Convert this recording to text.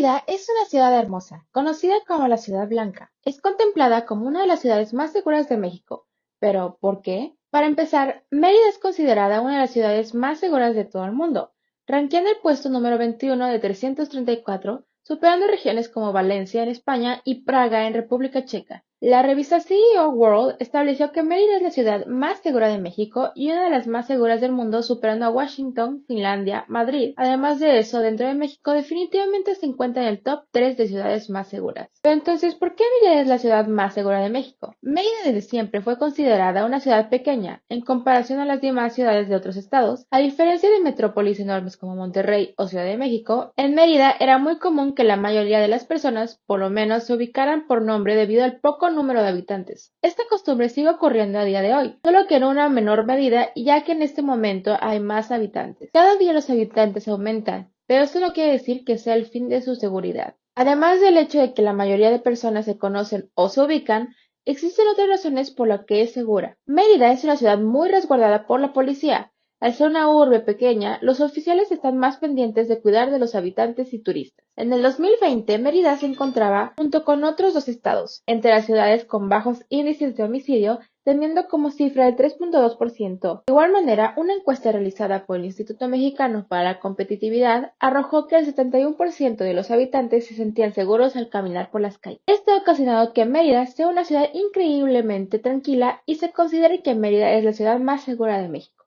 Es una ciudad hermosa, conocida como la Ciudad Blanca. Es contemplada como una de las ciudades más seguras de México. Pero, ¿por qué? Para empezar, Mérida es considerada una de las ciudades más seguras de todo el mundo, ranqueando el puesto número 21 de 334, superando regiones como Valencia en España y Praga en República Checa. La revista CEO World estableció que Mérida es la ciudad más segura de México y una de las más seguras del mundo, superando a Washington, Finlandia, Madrid. Además de eso, dentro de México definitivamente se encuentra en el top 3 de ciudades más seguras. Pero entonces, ¿por qué Mérida es la ciudad más segura de México? Mérida desde siempre fue considerada una ciudad pequeña en comparación a las demás ciudades de otros estados. A diferencia de metrópolis enormes como Monterrey o Ciudad de México, en Mérida era muy común que la mayoría de las personas, por lo menos, se ubicaran por nombre debido al poco número de habitantes. Esta costumbre sigue ocurriendo a día de hoy, solo que en una menor medida ya que en este momento hay más habitantes. Cada día los habitantes aumentan, pero esto no quiere decir que sea el fin de su seguridad. Además del hecho de que la mayoría de personas se conocen o se ubican, existen otras razones por las que es segura. Mérida es una ciudad muy resguardada por la policía, al ser una urbe pequeña, los oficiales están más pendientes de cuidar de los habitantes y turistas. En el 2020, Mérida se encontraba, junto con otros dos estados, entre las ciudades con bajos índices de homicidio, teniendo como cifra el 3.2%. De igual manera, una encuesta realizada por el Instituto Mexicano para la Competitividad arrojó que el 71% de los habitantes se sentían seguros al caminar por las calles. Esto ha ocasionado que Mérida sea una ciudad increíblemente tranquila y se considere que Mérida es la ciudad más segura de México.